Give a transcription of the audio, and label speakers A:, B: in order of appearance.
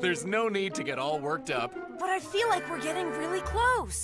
A: There's no need to get all worked up.
B: But I feel like we're getting really close.